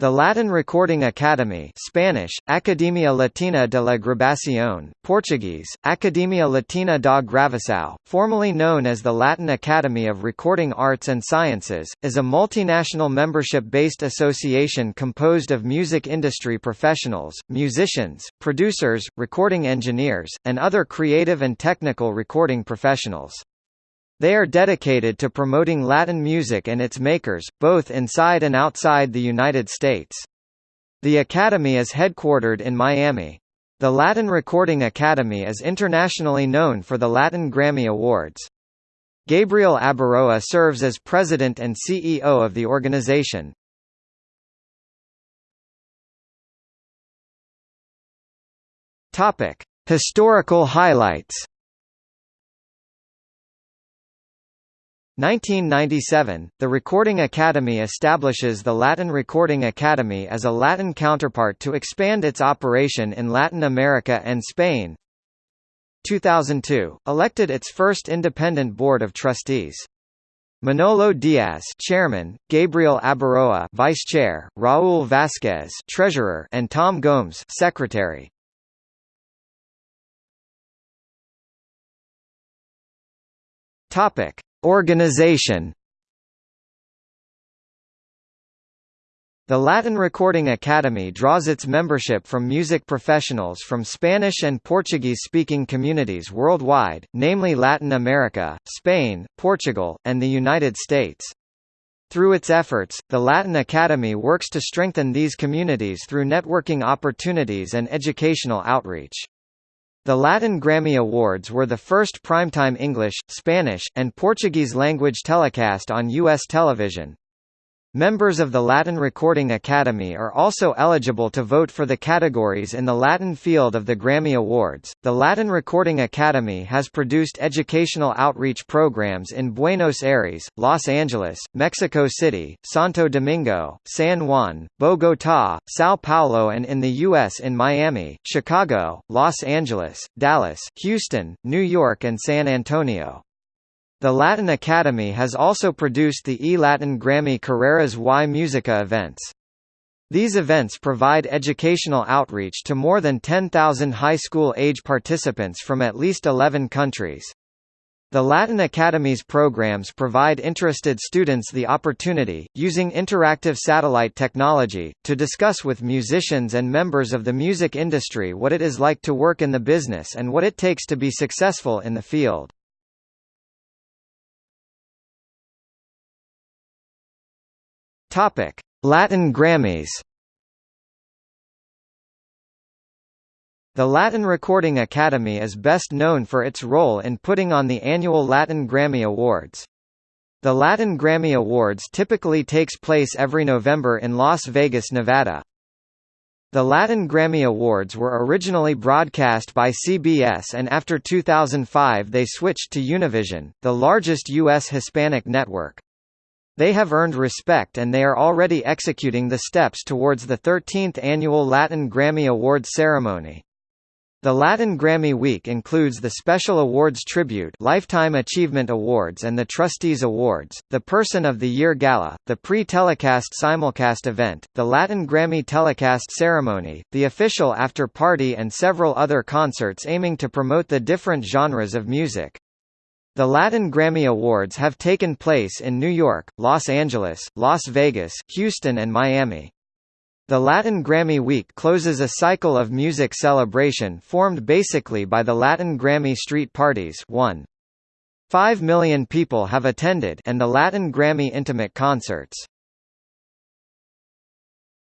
The Latin Recording Academy Spanish, Academia Latina de la Grabación, Portuguese, Academia Latina da Gravação, formerly known as the Latin Academy of Recording Arts and Sciences, is a multinational membership-based association composed of music industry professionals, musicians, producers, recording engineers, and other creative and technical recording professionals. They are dedicated to promoting Latin music and its makers, both inside and outside the United States. The Academy is headquartered in Miami. The Latin Recording Academy is internationally known for the Latin Grammy Awards. Gabriel Abaroa serves as president and CEO of the organization. Topic: Historical highlights. 1997, the Recording Academy establishes the Latin Recording Academy as a Latin counterpart to expand its operation in Latin America and Spain. 2002, elected its first independent board of trustees. Manolo Diaz, Chairman; Gabriel Abaroa, Vice Chair; Raúl Vázquez, Treasurer; and Tom Gomes, Secretary. Topic: Organization The Latin Recording Academy draws its membership from music professionals from Spanish and Portuguese-speaking communities worldwide, namely Latin America, Spain, Portugal, and the United States. Through its efforts, the Latin Academy works to strengthen these communities through networking opportunities and educational outreach. The Latin Grammy Awards were the first primetime English, Spanish, and Portuguese-language telecast on U.S. television. Members of the Latin Recording Academy are also eligible to vote for the categories in the Latin field of the Grammy Awards. The Latin Recording Academy has produced educational outreach programs in Buenos Aires, Los Angeles, Mexico City, Santo Domingo, San Juan, Bogotá, Sao Paulo, and in the U.S. in Miami, Chicago, Los Angeles, Dallas, Houston, New York, and San Antonio. The Latin Academy has also produced the E-Latin Grammy Carreras y Musica events. These events provide educational outreach to more than 10,000 high school age participants from at least 11 countries. The Latin Academy's programs provide interested students the opportunity, using interactive satellite technology, to discuss with musicians and members of the music industry what it is like to work in the business and what it takes to be successful in the field. Topic: Latin Grammys. The Latin Recording Academy is best known for its role in putting on the annual Latin Grammy Awards. The Latin Grammy Awards typically takes place every November in Las Vegas, Nevada. The Latin Grammy Awards were originally broadcast by CBS and after 2005 they switched to Univision, the largest U.S. Hispanic network. They have earned respect and they are already executing the steps towards the 13th annual Latin Grammy Awards ceremony. The Latin Grammy Week includes the Special Awards Tribute Lifetime Achievement Awards and the Trustees Awards, the Person of the Year Gala, the pre-telecast simulcast event, the Latin Grammy Telecast Ceremony, the official after-party and several other concerts aiming to promote the different genres of music. The Latin Grammy Awards have taken place in New York, Los Angeles, Las Vegas, Houston and Miami. The Latin Grammy Week closes a cycle of music celebration formed basically by the Latin Grammy Street Parties 1. 5 million people have attended and the Latin Grammy Intimate Concerts.